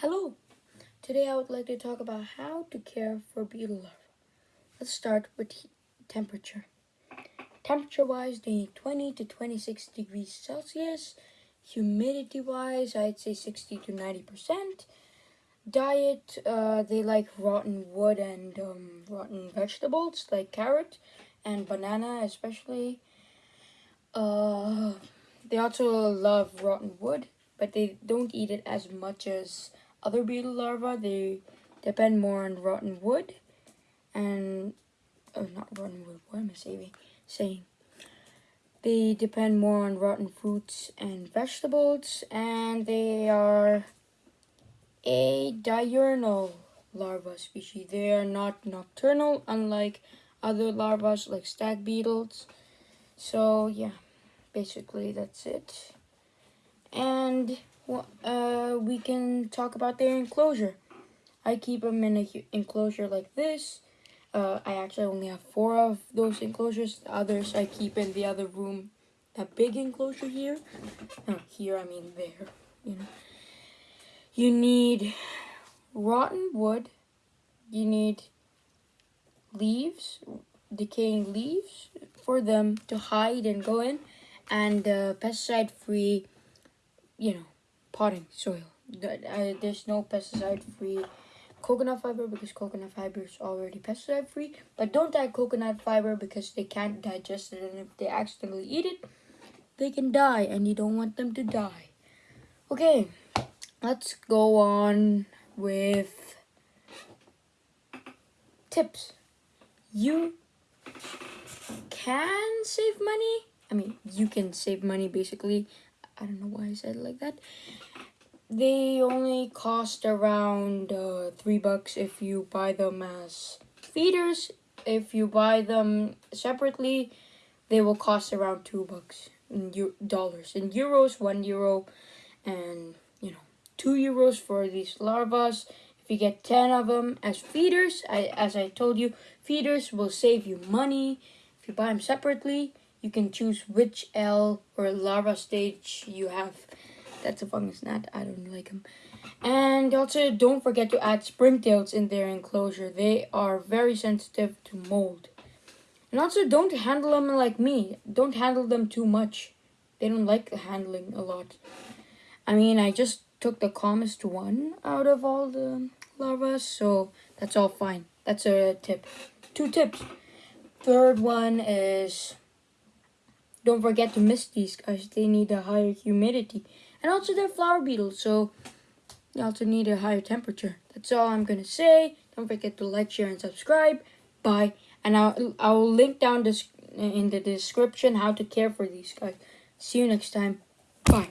Hello! Today I would like to talk about how to care for beetle larvae. Let's start with temperature. Temperature wise, they need 20 to 26 degrees Celsius. Humidity wise, I'd say 60 to 90%. Diet, uh, they like rotten wood and um, rotten vegetables like carrot and banana especially. Uh, they also love rotten wood, but they don't eat it as much as other beetle larvae, they depend more on rotten wood and oh, not rotten wood. What am I saying? Saying they depend more on rotten fruits and vegetables, and they are a diurnal larva species. They are not nocturnal, unlike other larvae like stag beetles. So yeah, basically that's it. And well, uh, we can talk about their enclosure. I keep them in an enclosure like this. Uh, I actually only have four of those enclosures. The others I keep in the other room. That big enclosure here. No, here, I mean there. You know. You need rotten wood. You need leaves, decaying leaves for them to hide and go in. And uh, pesticide-free, you know, potting soil. There's no pesticide-free coconut fiber because coconut fiber is already pesticide-free. But don't add coconut fiber because they can't digest it. And if they accidentally eat it, they can die. And you don't want them to die. Okay, let's go on with tips. You can save money. I mean, you can save money basically. I don't know why I said like that they only cost around uh, three bucks if you buy them as feeders. If you buy them separately, they will cost around two bucks in dollars. In euros, one euro, and you know, two euros for these larvas. If you get 10 of them as feeders, I, as I told you, feeders will save you money. If you buy them separately, you can choose which L or larva stage you have that's a fungus gnat. I don't like them. And also, don't forget to add springtails in their enclosure. They are very sensitive to mold. And also, don't handle them like me. Don't handle them too much. They don't like the handling a lot. I mean, I just took the calmest one out of all the larvas, so that's all fine. That's a tip. Two tips. Third one is don't forget to mist these guys. They need a higher humidity. And also they're flower beetles, so you also need a higher temperature. That's all I'm going to say. Don't forget to like, share, and subscribe. Bye. And I'll, I'll link down this in the description how to care for these guys. See you next time. Bye.